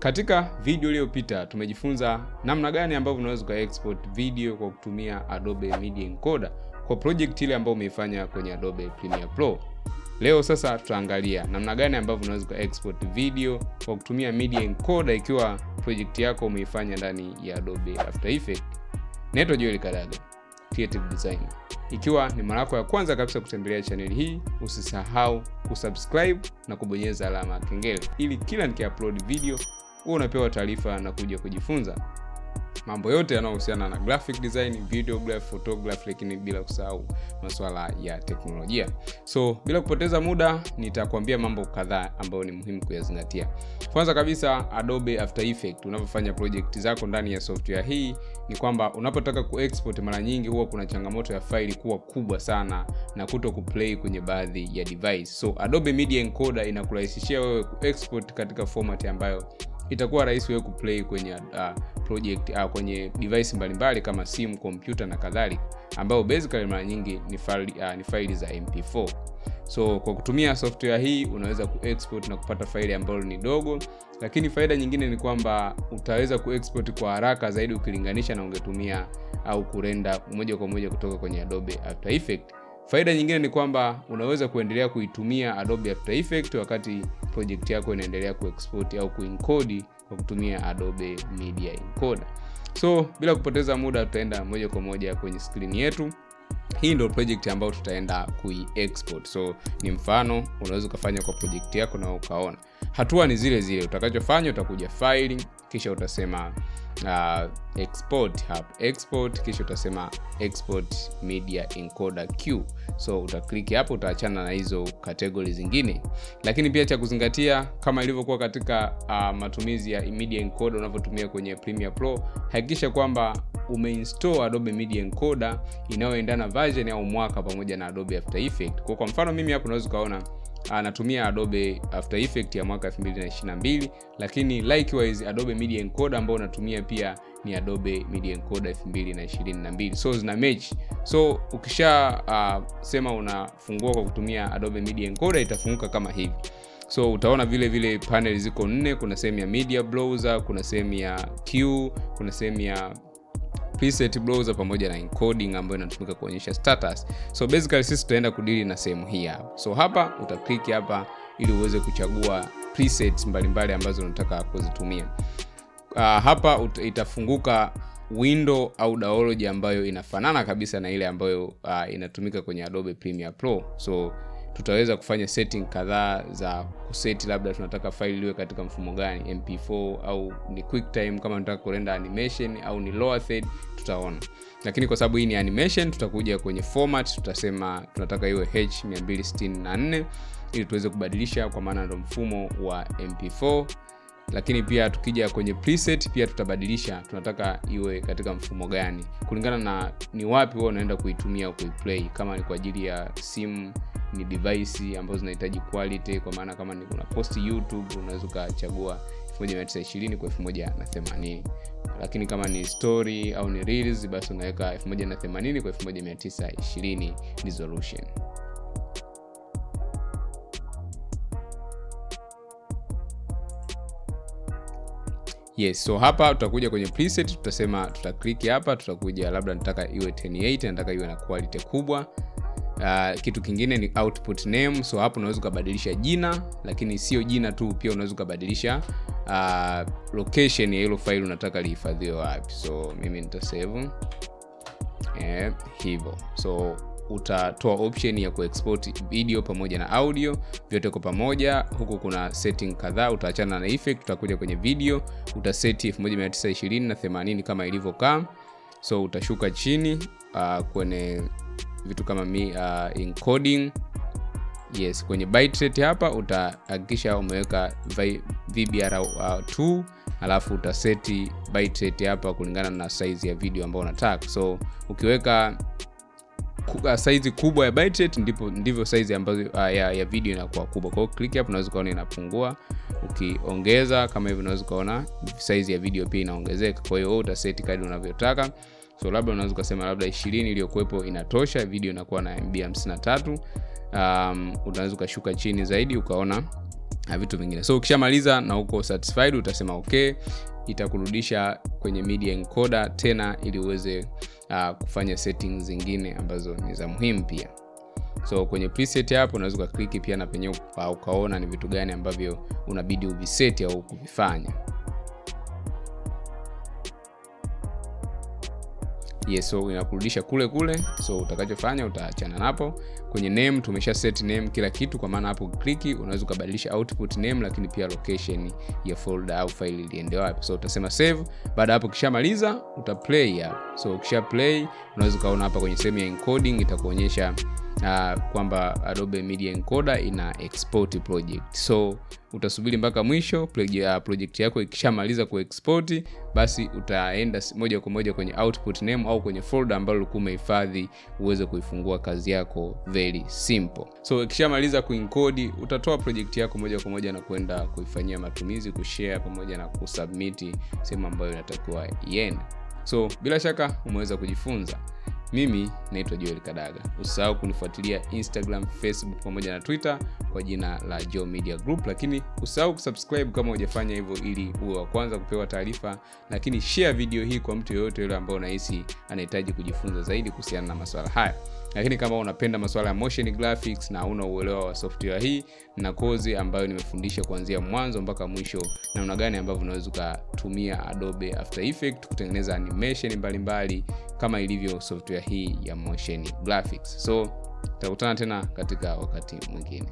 Katika video iliyopita tumejifunza namna gani ambavyo unaweza ku export video kwa kutumia Adobe Media Encoder kwa project ile ambayo umeifanya kwenye Adobe Premiere Pro. Leo sasa tutaangalia namna gani ambavyo unaweza ku export video kwa kutumia Media Encoder ikiwa project yako umeifanya ndani ya Adobe After Effects. Naitwa Joel Kadaga, creative designer. Ikiwa ni mara yako ya kwanza kabisa kutembelea channel hii, usisahau kusubscribe na kubonyeza alama ya kengele ili kila nikiupload video huwa unapewa taarifa na kuja kujifunza mambo yote yanayohusiana na graphic design, videography, photography, lakini bila kusahau masuala ya teknolojia. So bila kupoteza muda, nitakwambia mambo kadhaa ambayo ni muhimu kuyazingatia. Kwanza kabisa, Adobe After Effects, unapofanya project zako ndani ya software hii, ni kwamba unapotaka kuexport, mara nyingi huwa kuna changamoto ya faili kuwa kubwa sana na kuto kuplay kwenye baadhi ya device. So Adobe Media Encoder inakurahisishia wewe kuexport katika format ambayo itakuwa rahisi wewe kuplay kwenye uh, project uh, kwenye device mbalimbali kama simu, kompyuta na kadhalika, ambayo basically mara nyingi ni faili uh, ni faili za MP4. So kwa kutumia software hii unaweza kuexport na kupata faili ambalo ni dogo, lakini faida nyingine ni kwamba utaweza kuexport kwa haraka zaidi ukilinganisha na ungetumia au kurenda moja kwa moja kutoka kwenye Adobe After Effects. Faida nyingine ni kwamba unaweza kuendelea kuitumia Adobe After Effects wakati project yako inaendelea kuexport au kuencode kwa kutumia Adobe Media Encoder. So bila kupoteza muda, tutaenda moja kwa moja kwenye screen yetu. Hii ndio project ambayo tutaenda kui-export. So ni mfano, unaweza ukafanya kwa project yako na ukaona. Hatua ni zile zile, utakachofanya utakuja file, kisha utasema uh, export hub export, kisha utasema export media encoder Q. So utaklik hapo, utaachana na hizo kategori zingine, lakini pia cha kuzingatia kama ilivyokuwa katika uh, matumizi ya media encoder unavyotumia kwenye Premiere Pro, hakikisha kwamba umeinstall Adobe Media Encoder inayoendana version au mwaka pamoja na Adobe After Effects. Kwa kwa mfano mimi hapo unaweza ukaona anatumia Adobe After Effects ya mwaka 2022 lakini likewise Adobe Media Encoder ambao unatumia pia ni Adobe Media Encoder 2022. So zina match. So ukisha uh, sema unafungua kwa kutumia Adobe Media Encoder itafunguka kama hivi. So utaona vile vile panel ziko nne, kuna sehemu ya media browser, kuna sehemu ya Q, kuna sehemu ya preset browser pamoja na encoding ambayo inatumika kuonyesha status. So basically sisi tutaenda kudili na sehemu hii hapa. So hapa utaklik hapa ili uweze kuchagua presets mbalimbali ambazo unataka kuzitumia. Uh, hapa itafunguka window au dialog ambayo inafanana kabisa na ile ambayo uh, inatumika kwenye Adobe Premiere Pro. So tutaweza kufanya setting kadhaa za kuseti, labda tunataka faili iwe katika mfumo gani, MP4 au ni QuickTime, kama tunataka kurenda animation au ni lower third, tutaona. Lakini kwa sababu hii ni animation, tutakuja kwenye format, tutasema tunataka iwe H264 ili tuweze kubadilisha, kwa maana ndo mfumo wa MP4 lakini pia tukija kwenye preset pia tutabadilisha, tunataka iwe katika mfumo gani kulingana na ni wapi wewe unaenda kuitumia kuiplay. Kama ni kwa ajili ya simu, ni device ambazo zinahitaji quality, kwa maana kama ni kuna post YouTube unaweza ukachagua 1920 kwa 1080, lakini kama ni story au ni reels, basi unaweka 1080 kwa 1920 resolution. Yes, so hapa tutakuja kwenye preset, tutasema tutaklik hapa, tutakuja labda nataka iwe 1080, nataka iwe na quality kubwa. Uh, kitu kingine ni output name. So hapo unaweza ukabadilisha jina, lakini sio jina tu, pia unaweza ukabadilisha uh, location ya hilo faili unataka lihifadhiwe wapi. So mimi nitasave eh, hivyo so utatoa option ya kuexport video pamoja na audio vyote kwa pamoja. Huku kuna setting kadhaa, utaachana na effect, utakuja kwenye video, utaseti 1920 na 80 kama ilivyokaa. So utashuka chini uh, kwenye vitu kama mi, uh, encoding. Yes, kwenye bitrate hapa utahakikisha umeweka VBR2 uh, alafu utaseti bitrate hapa kulingana na size ya video ambayo unataka. So ukiweka saizi kubwa ya bitrate ndipo ndivyo saizi ambazo uh, ya, ya video inakuwa kubwa. Kwa hiyo click hapo unaweza kuona inapungua. Ukiongeza kama hivi unaweza kuona saizi ya video pia inaongezeka. Kwa hiyo utaseti kadri unavyotaka. So labda unaweza ukasema labda 20 iliyokuwepo inatosha, video inakuwa na MB 53. Um, unaweza ukashuka chini zaidi ukaona na vitu vingine. So ukishamaliza na uko satisfied utasema okay itakurudisha kwenye media encoder tena ili uweze uh, kufanya settings zingine ambazo ni za muhimu pia. So kwenye preset hapo unaweza ukakliki pia na penyewe ukaona ni vitu gani ambavyo unabidi uviseti au kuvifanya yes so inakurudisha kule kule so utakachofanya utaachana napo. Kwenye name tumesha set name kila kitu kwa maana hapo kliki unaweza kubadilisha output name lakini pia location ya folder au file iliende wapi. So utasema save baada hapo kishamaliza uta play so ukisha play unaweza kaona hapa kwenye sehemu ya encoding itakuonyesha uh, kwamba Adobe Media Encoder ina export project. So utasubiri mpaka mwisho project yako ikishamaliza kuexport basi utaenda moja kwa moja kwenye output name au kwenye folder ambalo ulikuwa umehifadhi uweze kuifungua kazi yako very simple. So ikishamaliza kuencode utatoa project yako moja kwa moja na kwenda kuifanyia matumizi kushare pamoja na kusubmit sehemu ambayo inatakiwa iende. So bila shaka umeweza kujifunza mimi naitwa joel kadaga. Usahau kunifuatilia instagram facebook pamoja na twitter kwa jina la jo media group. Lakini usahau kusubscribe kama hujafanya hivyo ili uwe wa kwanza kupewa taarifa lakini share video hii kwa mtu yoyote yule ambaye unahisi anahitaji kujifunza zaidi kuhusiana na masuala haya. Lakini kama unapenda masuala ya motion graphics na una uelewa wa software hii na kozi ambayo nimefundisha kuanzia mwanzo mpaka mwisho namna gani ambavyo unaweza ukatumia adobe after effect kutengeneza animation mbalimbali mbali, kama ilivyo software hii ya motion graphics. So tutakutana tena katika wakati mwingine